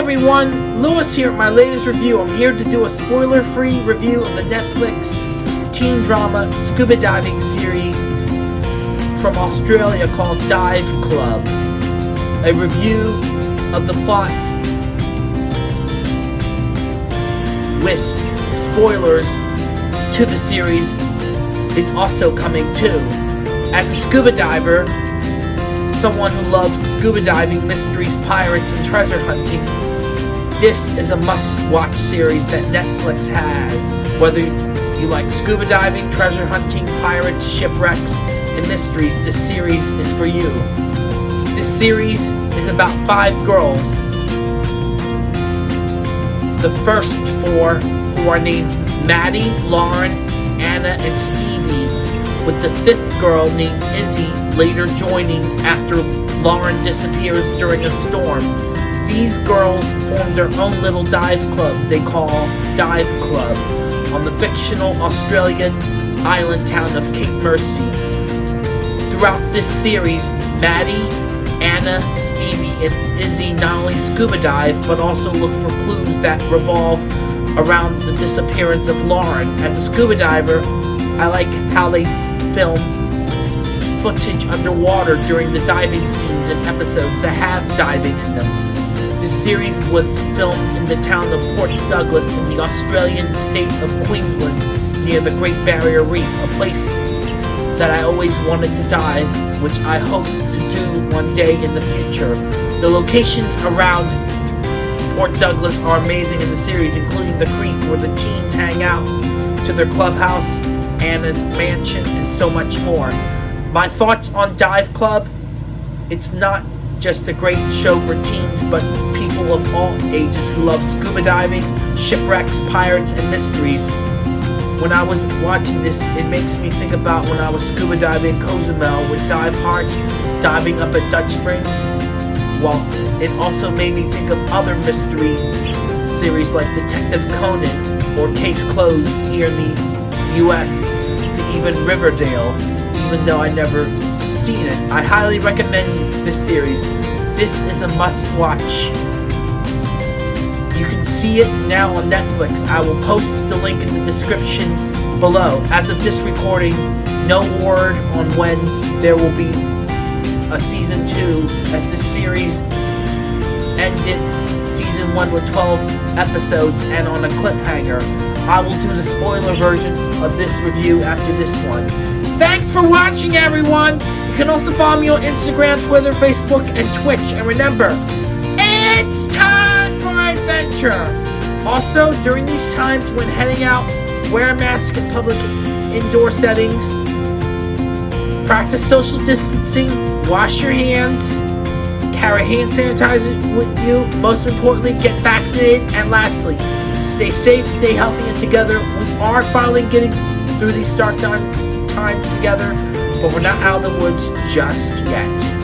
everyone, Lewis here at my latest review. I'm here to do a spoiler-free review of the Netflix teen drama scuba diving series from Australia called Dive Club. A review of the plot with spoilers to the series is also coming too. As a scuba diver, someone who loves scuba diving, mysteries, pirates, and treasure hunting, this is a must-watch series that Netflix has. Whether you like scuba diving, treasure hunting, pirates, shipwrecks, and mysteries, this series is for you. This series is about five girls. The first four who are named Maddie, Lauren, Anna, and Stevie, with the fifth girl named Izzy later joining after Lauren disappears during a storm. These girls form their own little dive club they call Dive Club on the fictional Australian island town of Cape Mercy. Throughout this series, Maddie, Anna, Stevie, and Izzy not only scuba dive, but also look for clues that revolve around the disappearance of Lauren. As a scuba diver, I like how they film footage underwater during the diving scenes and episodes that have diving in them. This series was filmed in the town of Port Douglas in the Australian state of Queensland near the Great Barrier Reef, a place that I always wanted to dive, which I hope to do one day in the future. The locations around Port Douglas are amazing in the series, including the creek where the teens hang out, to their clubhouse, Anna's mansion, and so much more. My thoughts on Dive Club, it's not just a great show for teens, but people of all ages who love scuba diving, shipwrecks, pirates, and mysteries. When I was watching this, it makes me think about when I was scuba diving in Cozumel with Dive Heart, diving up at Dutch Springs. Well, it also made me think of other mystery series like Detective Conan or Case Closed here in the U.S. to even Riverdale even though I never seen it. I highly recommend this series. This is a must-watch. You can see it now on Netflix. I will post the link in the description below. As of this recording, no word on when there will be a season 2 as this series ended season 1 with 12 episodes and on a cliffhanger. I will do the spoiler version of this review after this one. Thanks for watching, everyone! You can also follow me on Instagram, Twitter, Facebook, and Twitch. And remember, it's time for adventure! Also, during these times when heading out, wear a mask in public indoor settings, practice social distancing, wash your hands, carry hand sanitizer with you, most importantly, get vaccinated, and lastly, stay safe, stay healthy, and together. We are finally getting through these dark times together, but we're not out of the woods just yet.